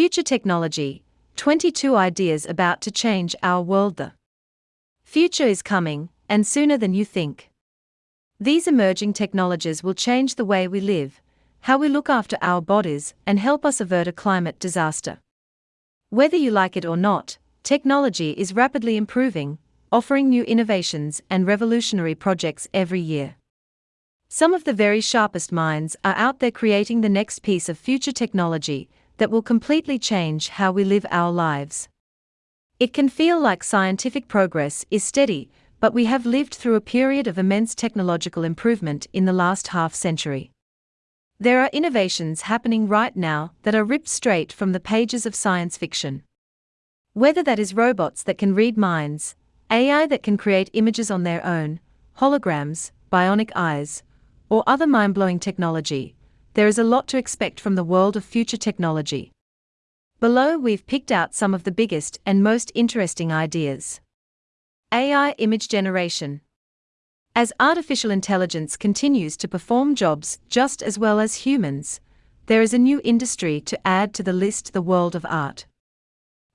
Future technology 22 ideas about to change our world. The future is coming, and sooner than you think. These emerging technologies will change the way we live, how we look after our bodies, and help us avert a climate disaster. Whether you like it or not, technology is rapidly improving, offering new innovations and revolutionary projects every year. Some of the very sharpest minds are out there creating the next piece of future technology that will completely change how we live our lives. It can feel like scientific progress is steady, but we have lived through a period of immense technological improvement in the last half century. There are innovations happening right now that are ripped straight from the pages of science fiction. Whether that is robots that can read minds, AI that can create images on their own, holograms, bionic eyes, or other mind blowing technology, there is a lot to expect from the world of future technology. Below, we've picked out some of the biggest and most interesting ideas. AI image generation. As artificial intelligence continues to perform jobs just as well as humans, there is a new industry to add to the list the world of art.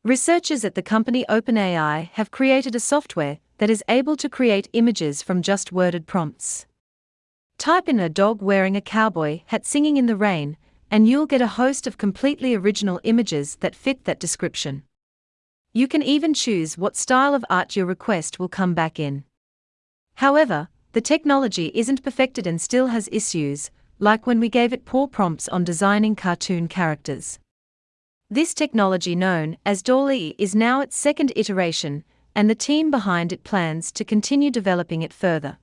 Researchers at the company OpenAI have created a software that is able to create images from just worded prompts. Type in a dog wearing a cowboy hat singing in the rain, and you'll get a host of completely original images that fit that description. You can even choose what style of art your request will come back in. However, the technology isn't perfected and still has issues, like when we gave it poor prompts on designing cartoon characters. This technology, known as DALL-E, is now its second iteration, and the team behind it plans to continue developing it further.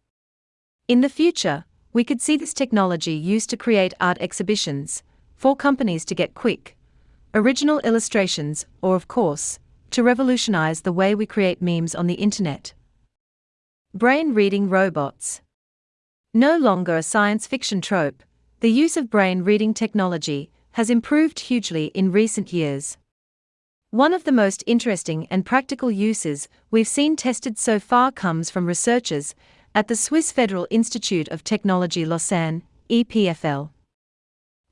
In the future, we could see this technology used to create art exhibitions, for companies to get quick, original illustrations, or, of course, to revolutionize the way we create memes on the internet. Brain reading robots. No longer a science fiction trope, the use of brain reading technology has improved hugely in recent years. One of the most interesting and practical uses we've seen tested so far comes from researchers at the Swiss Federal Institute of Technology Lausanne, EPFL.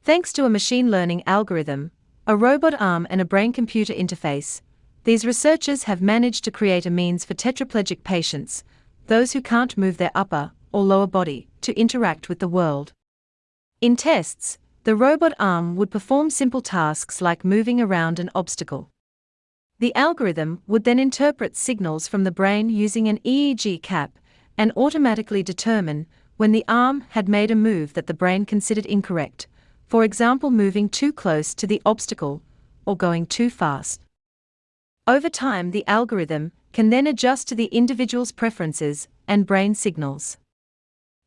Thanks to a machine learning algorithm, a robot arm, and a brain computer interface, these researchers have managed to create a means for tetraplegic patients those who can't move their upper or lower body, to interact with the world. In tests, the robot arm would perform simple tasks like moving around an obstacle. The algorithm would then interpret signals from the brain using an EEG cap and automatically determine when the arm had made a move that the brain considered incorrect, for example, moving too close to the obstacle or going too fast. Over time, the algorithm can then adjust to the individual's preferences and brain signals.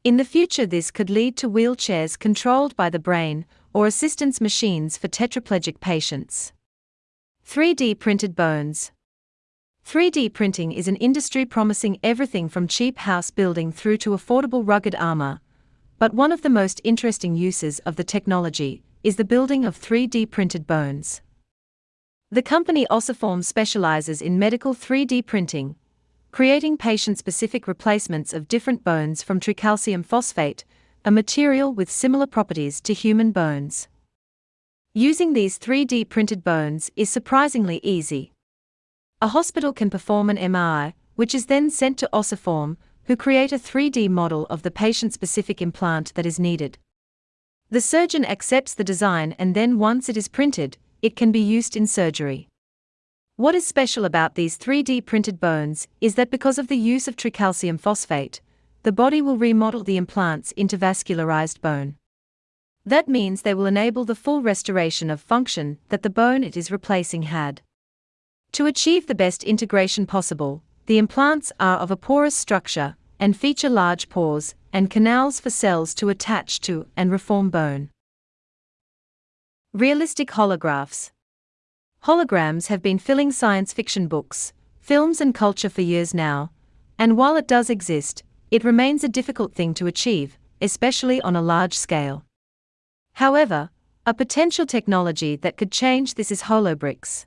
In the future, this could lead to wheelchairs controlled by the brain or assistance machines for tetraplegic patients. 3D printed bones. 3D printing is an industry promising everything from cheap house building through to affordable rugged armor. But one of the most interesting uses of the technology is the building of 3D printed bones. The company Ossiform specializes in medical 3D printing, creating patient specific replacements of different bones from tricalcium phosphate, a material with similar properties to human bones. Using these 3D printed bones is surprisingly easy. A hospital can perform an MRI, which is then sent to Ossiform, who create a 3D model of the patient specific implant that is needed. The surgeon accepts the design and then, once it is printed, it can be used in surgery. What is special about these 3D printed bones is that because of the use of tricalcium phosphate, the body will remodel the implants into vascularized bone. That means they will enable the full restoration of function that the bone it is replacing had. To achieve the best integration possible, the implants are of a porous structure and feature large pores and canals for cells to attach to and reform bone. Realistic holographs. Holograms have been filling science fiction books, films, and culture for years now, and while it does exist, it remains a difficult thing to achieve, especially on a large scale. However, a potential technology that could change this is holobricks.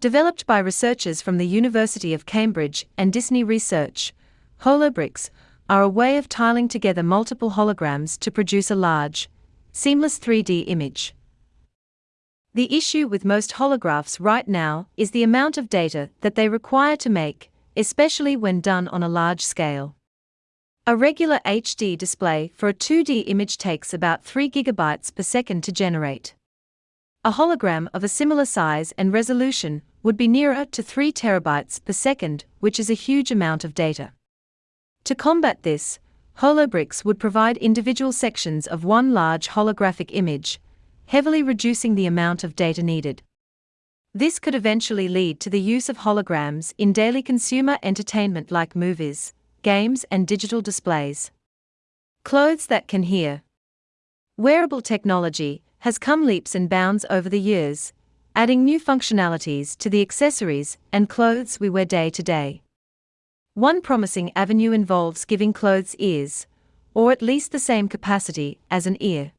Developed by researchers from the University of Cambridge and Disney Research, holobricks are a way of tiling together multiple holograms to produce a large, seamless 3D image. The issue with most holographs right now is the amount of data that they require to make, especially when done on a large scale. A regular HD display for a 2D image takes about 3 GB per second to generate. A hologram of a similar size and resolution would be nearer to 3 terabytes per second, which is a huge amount of data. To combat this, Holobricks would provide individual sections of one large holographic image, heavily reducing the amount of data needed. This could eventually lead to the use of holograms in daily consumer entertainment like movies, games, and digital displays. Clothes that can hear. Wearable technology has come leaps and bounds over the years, adding new functionalities to the accessories and clothes we wear day to day. One promising avenue involves giving clothes ears, or at least the same capacity as an ear.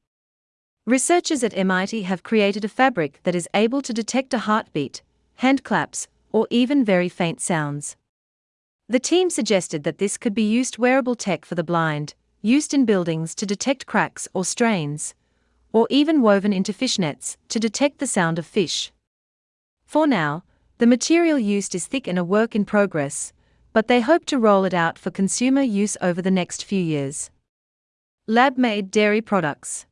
Researchers at MIT have created a fabric that is able to detect a heartbeat, hand claps, or even very faint sounds. The team suggested that this could be used wearable tech for the blind, used in buildings to detect cracks or strains, or even woven into fishnets to detect the sound of fish. For now, the material used is thick and a work in progress, but they hope to roll it out for consumer use over the next few years. Lab made dairy products.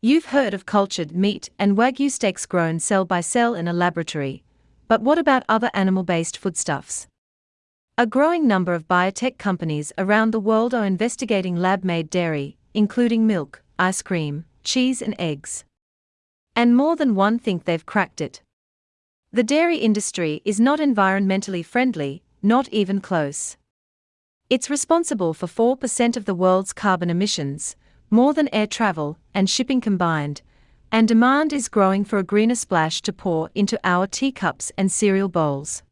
You've heard of cultured meat and wagyu steaks grown cell by cell in a laboratory, but what about other animal based foodstuffs? A growing number of biotech companies around the world are investigating lab made dairy, including milk, ice cream, cheese, and eggs. And more than one think they've cracked it. The dairy industry is not environmentally friendly, not even close. It's responsible for 4% of the world's carbon emissions, more than air travel and shipping combined, and demand is growing for a greener splash to pour into our teacups and cereal bowls.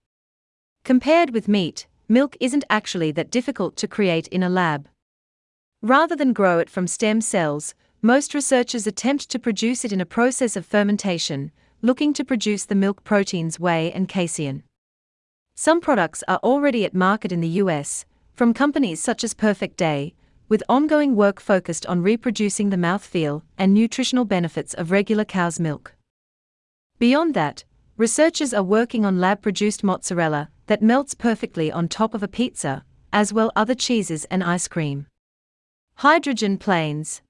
Compared with meat, milk isn't actually that difficult to create in a lab. Rather than grow it from stem cells, most researchers attempt to produce it in a process of fermentation, looking to produce the milk proteins whey and casein. Some products are already at market in the US, from companies such as Perfect Day, with ongoing work focused on reproducing the mouthfeel and nutritional benefits of regular cow's milk. Beyond that, researchers are working on lab produced mozzarella that melts perfectly on top of a pizza, as well other cheeses and ice cream. Hydrogen planes.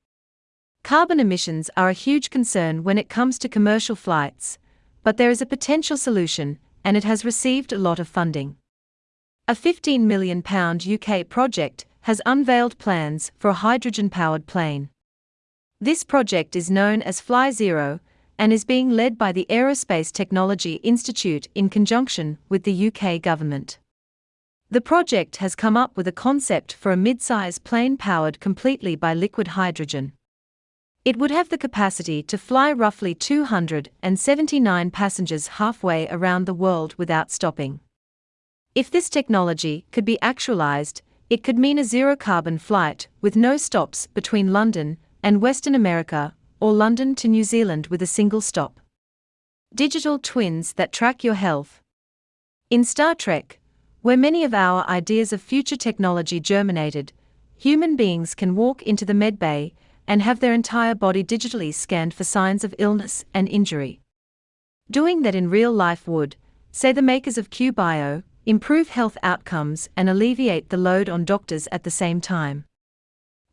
Carbon emissions are a huge concern when it comes to commercial flights, but there is a potential solution and it has received a lot of funding. A £15 million UK project has unveiled plans for a hydrogen powered plane. This project is known as Fly Zero and is being led by the Aerospace Technology Institute in conjunction with the UK government. The project has come up with a concept for a mid size plane powered completely by liquid hydrogen. It would have the capacity to fly roughly 279 passengers halfway around the world without stopping. If this technology could be actualized, it could mean a zero carbon flight with no stops between London and Western America or London to New Zealand with a single stop. Digital twins that track your health. In Star Trek, where many of our ideas of future technology germinated, human beings can walk into the medbay and have their entire body digitally scanned for signs of illness and injury. Doing that in real life would, say the makers of QBio, improve health outcomes and alleviate the load on doctors at the same time.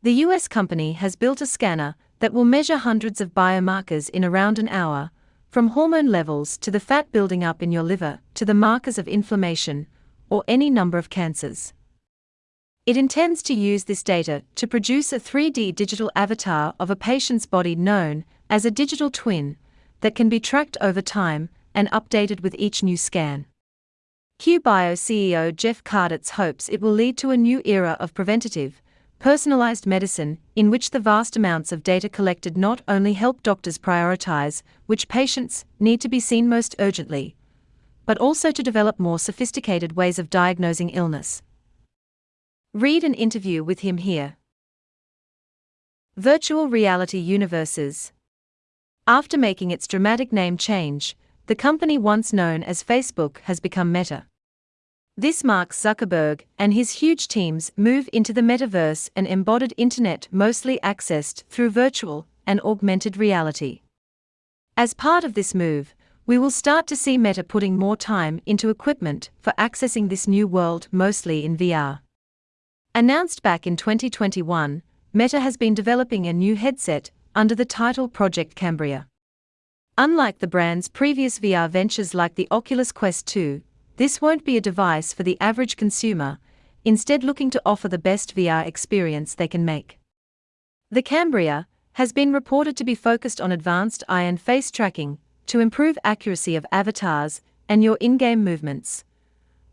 The US company has built a scanner that will measure hundreds of biomarkers in around an hour, from hormone levels to the fat building up in your liver to the markers of inflammation or any number of cancers. It intends to use this data to produce a 3D digital avatar of a patient's body known as a digital twin that can be tracked over time and updated with each new scan. QBio CEO Jeff Kaditz hopes it will lead to a new era of preventative, personalized medicine in which the vast amounts of data collected not only help doctors prioritize which patients need to be seen most urgently, but also to develop more sophisticated ways of diagnosing illness. Read an interview with him here. Virtual reality universes. After making its dramatic name change, the company once known as Facebook has become Meta. This marks Zuckerberg and his huge team's move into the metaverse and embodied internet mostly accessed through virtual and augmented reality. As part of this move, we will start to see Meta putting more time into equipment for accessing this new world mostly in VR. Announced back in 2021, Meta has been developing a new headset under the title Project Cambria. Unlike the brand's previous VR ventures like the Oculus Quest 2, this won't be a device for the average consumer, instead, looking to offer the best VR experience they can make. The Cambria has been reported to be focused on advanced eye and face tracking to improve accuracy of avatars and your in game movements,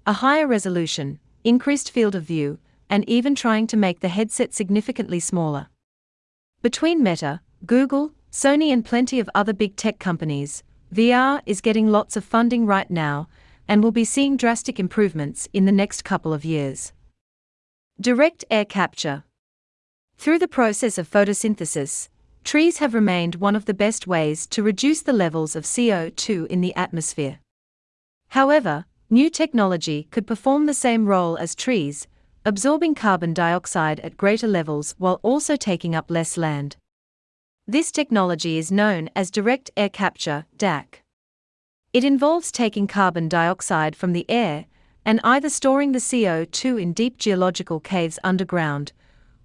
a higher resolution, increased field of view, and even trying to make the headset significantly smaller. Between Meta, Google, Sony, and plenty of other big tech companies, VR is getting lots of funding right now and will be seeing drastic improvements in the next couple of years. Direct air capture. Through the process of photosynthesis, trees have remained one of the best ways to reduce the levels of CO2 in the atmosphere. However, new technology could perform the same role as trees, absorbing carbon dioxide at greater levels while also taking up less land. This technology is known as direct air capture, DAC. It involves taking carbon dioxide from the air and either storing the CO2 in deep geological caves underground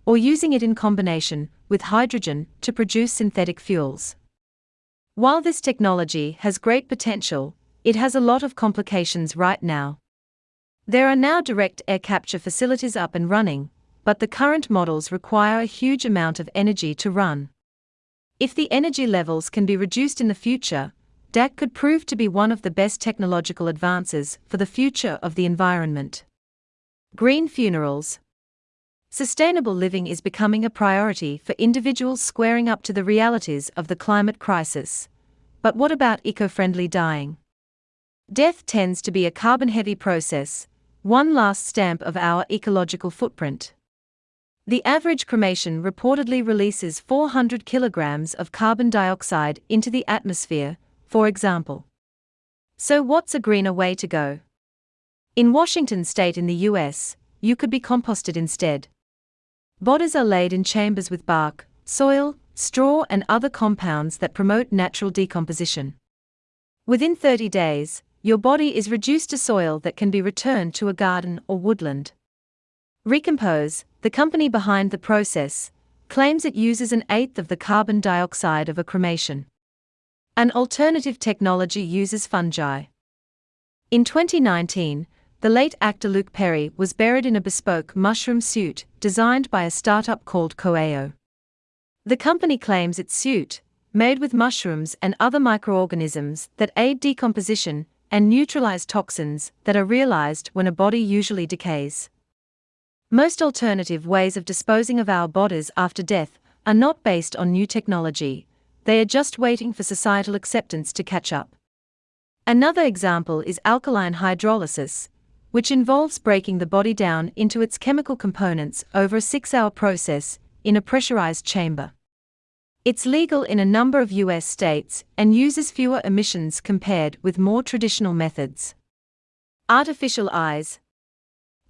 or using it in combination with hydrogen to produce synthetic fuels. While this technology has great potential, it has a lot of complications right now. There are now direct air capture facilities up and running, but the current models require a huge amount of energy to run. If the energy levels can be reduced in the future, DAC could prove to be one of the best technological advances for the future of the environment. Green funerals. Sustainable living is becoming a priority for individuals squaring up to the realities of the climate crisis. But what about eco friendly dying? Death tends to be a carbon heavy process, one last stamp of our ecological footprint. The average cremation reportedly releases 400 kilograms of carbon dioxide into the atmosphere, for example. So, what's a greener way to go? In Washington state in the US, you could be composted instead. Bodies are laid in chambers with bark, soil, straw, and other compounds that promote natural decomposition. Within 30 days, your body is reduced to soil that can be returned to a garden or woodland. Recompose, the company behind the process, claims it uses an eighth of the carbon dioxide of a cremation. An alternative technology uses fungi. In 2019, the late actor Luke Perry was buried in a bespoke mushroom suit designed by a startup called Coeio. The company claims its suit, made with mushrooms and other microorganisms that aid decomposition, and neutralize toxins that are realized when a body usually decays. Most alternative ways of disposing of our bodies after death are not based on new technology, they are just waiting for societal acceptance to catch up. Another example is alkaline hydrolysis, which involves breaking the body down into its chemical components over a six hour process in a pressurized chamber. It's legal in a number of US states and uses fewer emissions compared with more traditional methods. Artificial eyes.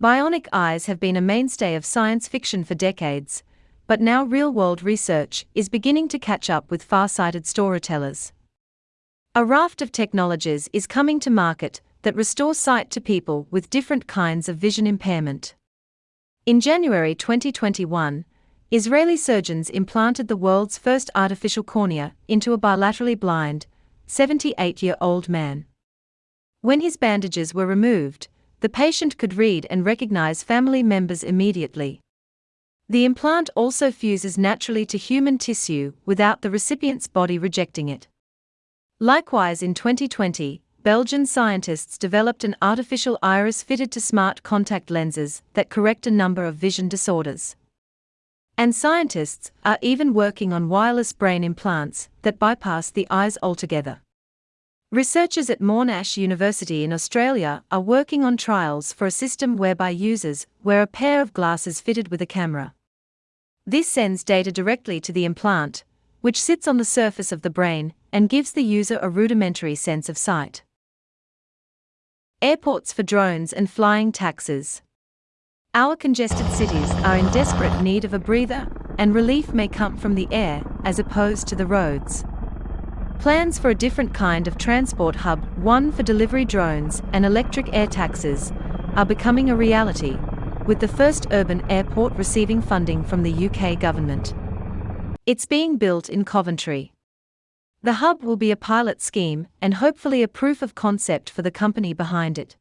Bionic eyes have been a mainstay of science fiction for decades, but now real world research is beginning to catch up with far sighted storytellers. A raft of technologies is coming to market that restore sight to people with different kinds of vision impairment. In January 2021, Israeli surgeons implanted the world's first artificial cornea into a bilaterally blind, 78 year old man. When his bandages were removed, the patient could read and recognize family members immediately. The implant also fuses naturally to human tissue without the recipient's body rejecting it. Likewise, in 2020, Belgian scientists developed an artificial iris fitted to smart contact lenses that correct a number of vision disorders. And scientists are even working on wireless brain implants that bypass the eyes altogether. Researchers at Monash University in Australia are working on trials for a system whereby users wear a pair of glasses fitted with a camera. This sends data directly to the implant, which sits on the surface of the brain and gives the user a rudimentary sense of sight. Airports for drones and flying taxis. Our congested cities are in desperate need of a breather, and relief may come from the air as opposed to the roads. Plans for a different kind of transport hub, one for delivery drones and electric air taxis, are becoming a reality, with the first urban airport receiving funding from the UK government. It's being built in Coventry. The hub will be a pilot scheme and hopefully a proof of concept for the company behind it.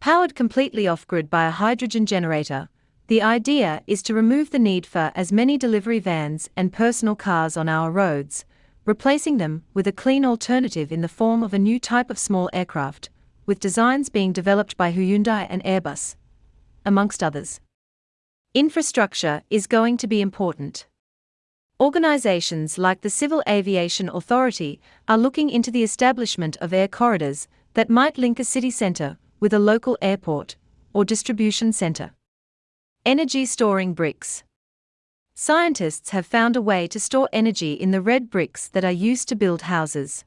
Powered completely off grid by a hydrogen generator, the idea is to remove the need for as many delivery vans and personal cars on our roads, replacing them with a clean alternative in the form of a new type of small aircraft, with designs being developed by Hyundai and Airbus, amongst others. Infrastructure is going to be important. Organizations like the Civil Aviation Authority are looking into the establishment of air corridors that might link a city center with a local airport or distribution center. Energy storing bricks. Scientists have found a way to store energy in the red bricks that are used to build houses.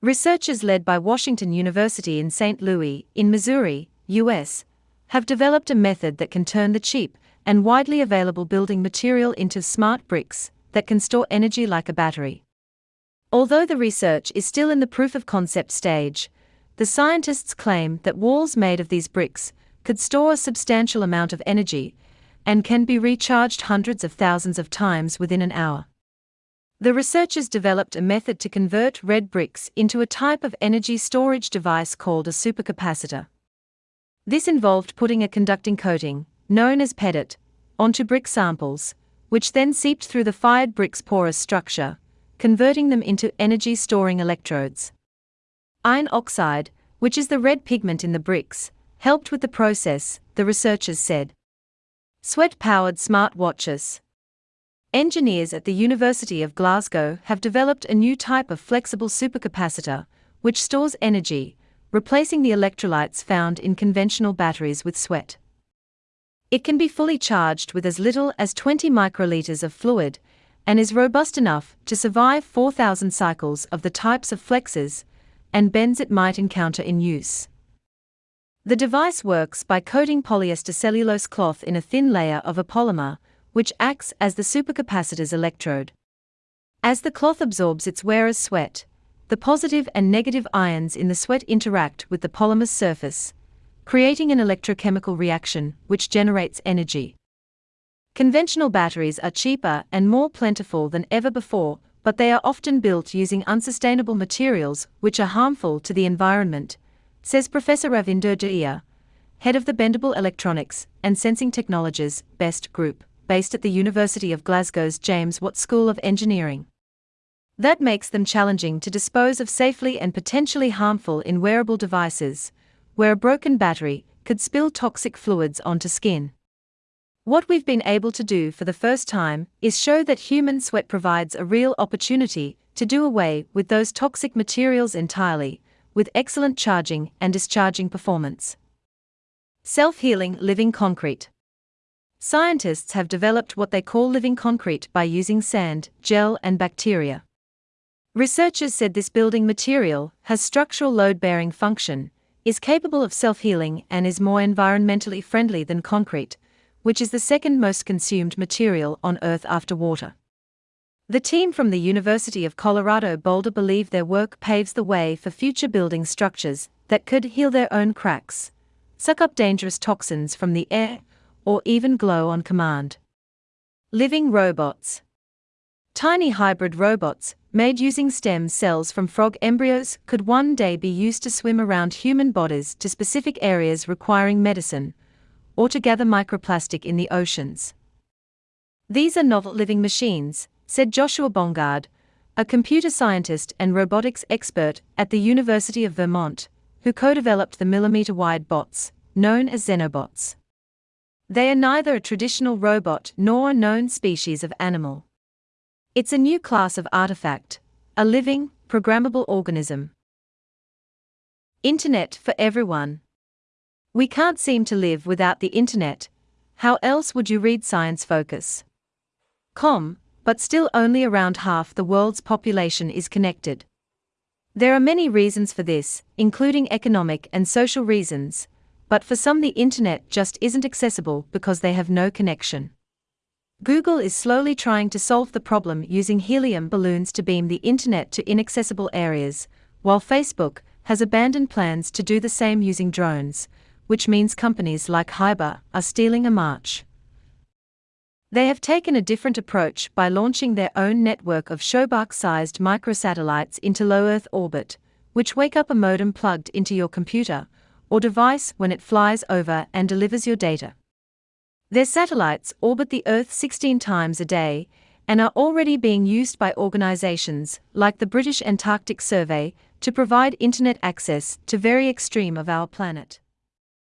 Researchers led by Washington University in St. Louis, in Missouri, US, have developed a method that can turn the cheap and widely available building material into smart bricks that can store energy like a battery. Although the research is still in the proof of concept stage, the scientists claim that walls made of these bricks could store a substantial amount of energy and can be recharged hundreds of thousands of times within an hour. The researchers developed a method to convert red bricks into a type of energy storage device called a supercapacitor. This involved putting a conducting coating, known as PEDOT, onto brick samples, which then seeped through the fired brick's porous structure, converting them into energy storing electrodes. Iron oxide, which is the red pigment in the bricks, helped with the process, the researchers said. Sweat powered smart watches. Engineers at the University of Glasgow have developed a new type of flexible supercapacitor, which stores energy, replacing the electrolytes found in conventional batteries with sweat. It can be fully charged with as little as 20 microliters of fluid and is robust enough to survive 4,000 cycles of the types of flexes and bends it might encounter in use. The device works by coating polyester cellulose cloth in a thin layer of a polymer which acts as the supercapacitor's electrode. As the cloth absorbs its wearer's sweat, the positive and negative ions in the sweat interact with the polymer's surface, creating an electrochemical reaction which generates energy. Conventional batteries are cheaper and more plentiful than ever before, but they are often built using unsustainable materials which are harmful to the environment, says Professor Ravinder Dahiya, head of the Bendable Electronics and Sensing Technologies BEST Group based at the University of Glasgow's James Watt School of Engineering. That makes them challenging to dispose of safely and potentially harmful in wearable devices, where a broken battery could spill toxic fluids onto skin. What we've been able to do for the first time is show that human sweat provides a real opportunity to do away with those toxic materials entirely, with excellent charging and discharging performance. Self healing living concrete. Scientists have developed what they call living concrete by using sand, gel, and bacteria. Researchers said this building material has structural load bearing function, is capable of self healing, and is more environmentally friendly than concrete, which is the second most consumed material on Earth after water. The team from the University of Colorado Boulder believe their work paves the way for future building structures that could heal their own cracks, suck up dangerous toxins from the air, or even glow on command. Living robots. Tiny hybrid robots, made using stem cells from frog embryos, could one day be used to swim around human bodies to specific areas requiring medicine, or to gather microplastic in the oceans. These are novel living machines, said Joshua Bongard, a computer scientist and robotics expert at the University of Vermont, who co developed the millimeter wide bots, known as xenobots. They are neither a traditional robot nor a known species of animal. It's a new class of artifact, a living, programmable organism. Internet for everyone. We can't seem to live without the internet. How else would you read Science Focus? Com, but still only around half the world's population is connected. There are many reasons for this, including economic and social reasons, but for some the internet just isn't accessible because they have no connection. Google is slowly trying to solve the problem using helium balloons to beam the internet to inaccessible areas, while Facebook has abandoned plans to do the same using drones, which means companies like Hiber are stealing a march. They have taken a different approach by launching their own network of Showbark sized microsatellites into low Earth orbit, which wake up a modem plugged into your computer or device when it flies over and delivers your data. Their satellites orbit the Earth 16 times a day and are already being used by organizations like the British Antarctic Survey to provide internet access to very extreme of our planet.